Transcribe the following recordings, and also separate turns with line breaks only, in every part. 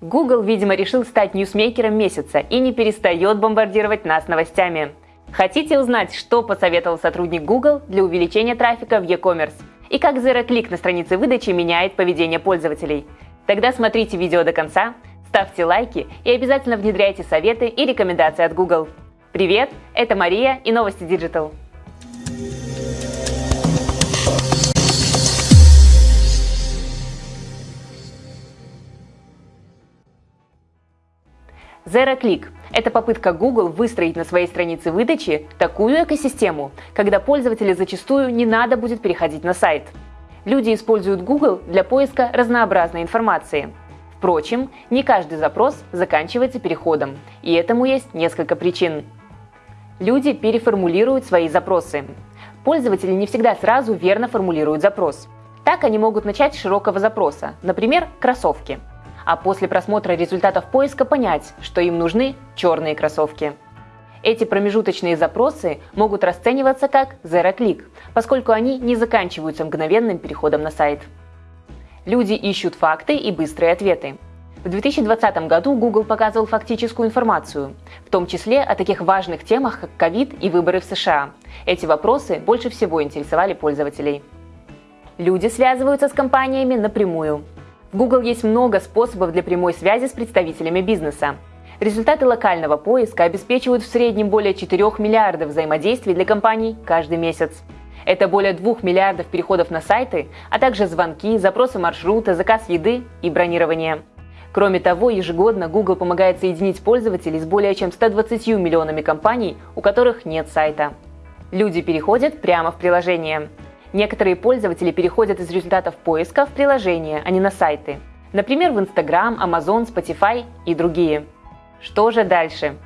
Google, видимо, решил стать ньюсмейкером месяца и не перестает бомбардировать нас новостями. Хотите узнать, что посоветовал сотрудник Google для увеличения трафика в e-commerce? И как Zero Click на странице выдачи меняет поведение пользователей? Тогда смотрите видео до конца, ставьте лайки и обязательно внедряйте советы и рекомендации от Google. Привет, это Мария и новости Digital. ZeroClick – это попытка Google выстроить на своей странице выдачи такую экосистему, когда пользователю зачастую не надо будет переходить на сайт. Люди используют Google для поиска разнообразной информации. Впрочем, не каждый запрос заканчивается переходом, и этому есть несколько причин. Люди переформулируют свои запросы. Пользователи не всегда сразу верно формулируют запрос. Так они могут начать с широкого запроса, например, кроссовки – а после просмотра результатов поиска понять, что им нужны черные кроссовки. Эти промежуточные запросы могут расцениваться как zero click, поскольку они не заканчиваются мгновенным переходом на сайт. Люди ищут факты и быстрые ответы. В 2020 году Google показывал фактическую информацию, в том числе о таких важных темах, как ковид и выборы в США. Эти вопросы больше всего интересовали пользователей. Люди связываются с компаниями напрямую. В Google есть много способов для прямой связи с представителями бизнеса. Результаты локального поиска обеспечивают в среднем более 4 миллиардов взаимодействий для компаний каждый месяц. Это более 2 миллиардов переходов на сайты, а также звонки, запросы маршрута, заказ еды и бронирование. Кроме того, ежегодно Google помогает соединить пользователей с более чем 120 миллионами компаний, у которых нет сайта. Люди переходят прямо в приложение. Некоторые пользователи переходят из результатов поиска в приложение, а не на сайты. Например, в Instagram, Amazon, Spotify и другие. Что же дальше?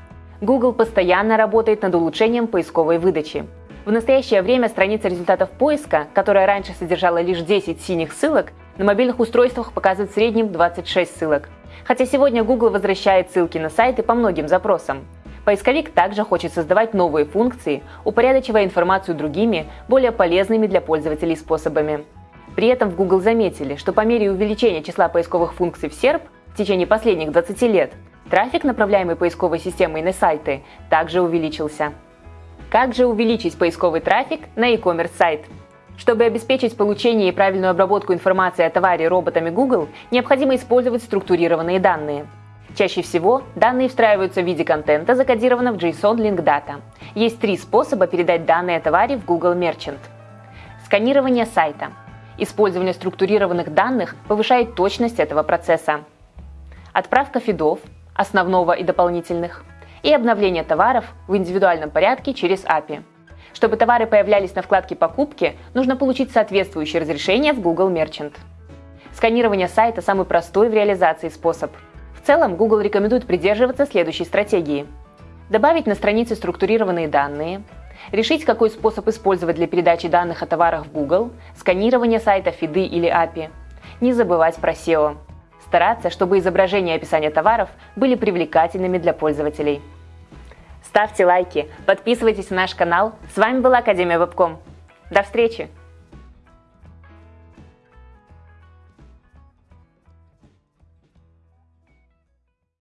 Google постоянно работает над улучшением поисковой выдачи. В настоящее время страница результатов поиска, которая раньше содержала лишь 10 синих ссылок, на мобильных устройствах показывает в среднем 26 ссылок. Хотя сегодня Google возвращает ссылки на сайты по многим запросам. Поисковик также хочет создавать новые функции, упорядочивая информацию другими, более полезными для пользователей способами. При этом в Google заметили, что по мере увеличения числа поисковых функций в SERP в течение последних 20 лет, трафик, направляемый поисковой системой на сайты, также увеличился. Как же увеличить поисковый трафик на e-commerce сайт? Чтобы обеспечить получение и правильную обработку информации о товаре роботами Google, необходимо использовать структурированные данные – Чаще всего данные встраиваются в виде контента, закодированного в JSON Link Data. Есть три способа передать данные о товаре в Google Merchant. Сканирование сайта. Использование структурированных данных повышает точность этого процесса. Отправка фидов, основного и дополнительных, и обновление товаров в индивидуальном порядке через API. Чтобы товары появлялись на вкладке «Покупки», нужно получить соответствующее разрешение в Google Merchant. Сканирование сайта – самый простой в реализации способ – в целом, Google рекомендует придерживаться следующей стратегии. Добавить на странице структурированные данные, решить, какой способ использовать для передачи данных о товарах в Google, сканирование сайта фиды или API, не забывать про SEO, стараться, чтобы изображения и описание товаров были привлекательными для пользователей. Ставьте лайки, подписывайтесь на наш канал. С вами была Академия Вебком. До встречи!